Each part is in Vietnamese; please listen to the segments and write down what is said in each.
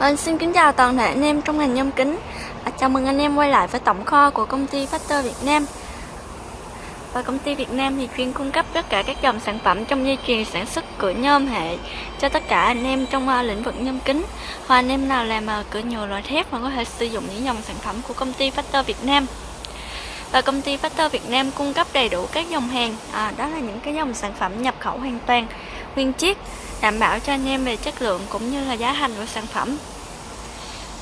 Vâng, xin kính chào toàn thể anh em trong ngành nhôm kính. À, Chào mừng anh em quay lại với tổng kho của công ty Factor Việt Nam. Và công ty Việt Nam thì chuyên cung cấp tất cả các dòng sản phẩm trong dây chuyền sản xuất cửa nhôm hệ Cho tất cả anh em trong uh, lĩnh vực nhôm kính. Hoặc anh em nào làm uh, cửa nhựa loại thép mà có thể sử dụng những dòng sản phẩm của công ty Factor Việt Nam và công ty Factor Việt Nam cung cấp đầy đủ các dòng hàng. À, Đó là những cái dòng sản phẩm nhập khẩu hoàn toàn nguyên chiếc đảm bảo cho anh em về chất lượng cũng như là giá thành của sản phẩm.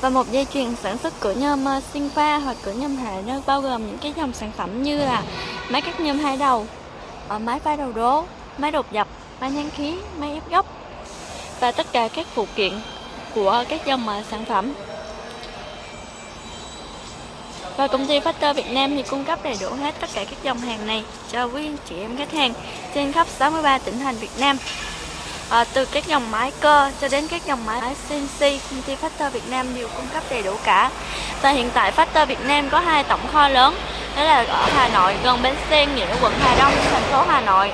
Và một dây chuyền sản xuất cửa nhôm ờ, sinh pha hoặc cửa nhôm hệ nó bao gồm những cái dòng sản phẩm như là máy cắt nhôm hai đầu ờ, máy pha đầu đố máy đột dập máy nén khí máy ép gốc và tất cả các phụ kiện của các dòng ờ, sản phẩm và công ty Factor Việt Nam thì cung cấp đầy đủ hết tất cả các dòng hàng này cho quý anh chị em khách hàng trên khắp 63 tỉnh thành Việt Nam. À, từ các dòng máy cơ cho đến các dòng máy CNC công ty Factor Việt Nam đều cung cấp đầy đủ cả. Và hiện tại Factor Việt Nam có hai tổng kho lớn đó là ở Hà Nội gần bến xe Nghĩa quận Hà Đông thành phố Hà Nội.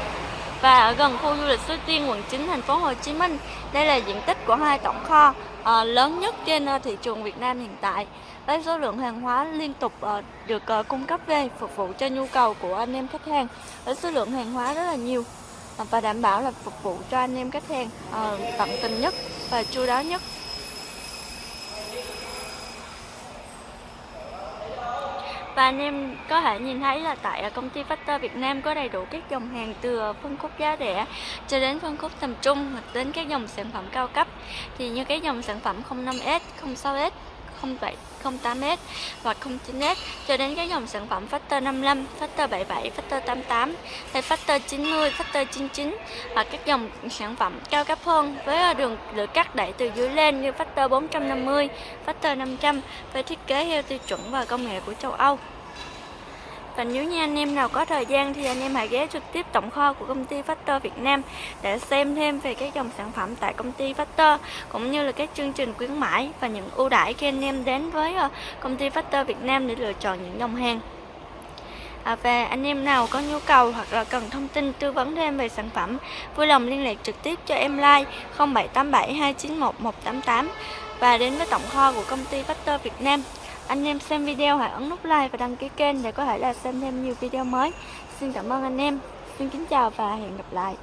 Và ở gần khu du lịch Suối Tiên quận 9 thành phố Hồ Chí Minh. Đây là diện tích của hai tổng kho uh, lớn nhất trên uh, thị trường Việt Nam hiện tại. Với số lượng hàng hóa liên tục uh, được uh, cung cấp về phục vụ cho nhu cầu của anh em khách hàng với số lượng hàng hóa rất là nhiều. Và đảm bảo là phục vụ cho anh em khách hàng uh, tận tình nhất và chu đáo nhất. Và anh em có thể nhìn thấy là tại à, công ty Factor Việt Nam có đầy đủ các dòng hàng từ à, phân khúc giá rẻ cho đến phân khúc tầm trung hoặc đến các dòng sản phẩm cao cấp. Thì như cái dòng sản phẩm 05S, 06S 07, 08m và 09S cho đến các dòng sản phẩm Factor 55, Factor 77, Factor 88 hay Factor 90, Factor 99 và các dòng sản phẩm cao cấp hơn với đường được cắt đẩy từ dưới lên như Factor 450, Factor 500 với thiết kế theo tiêu chuẩn và công nghệ của châu Âu. Và nếu như anh em nào có thời gian thì anh em hãy ghé trực tiếp tổng kho của công ty Factor Việt Nam để xem thêm về các dòng sản phẩm tại công ty Factor cũng như là các chương trình khuyến mãi và những ưu đãi khi anh em đến với ờ, công ty Factor Việt Nam để lựa chọn những dòng hàng. À, và anh em nào có nhu cầu hoặc là cần thông tin tư vấn thêm về sản phẩm vui lòng liên lạc trực tiếp cho em like 0787 291 188 và đến với tổng kho của công ty Factor Việt Nam anh em xem video hãy ấn nút like và đăng ký kênh để có thể là xem thêm nhiều video mới. Xin cảm ơn anh em. Xin kính chào và hẹn gặp lại.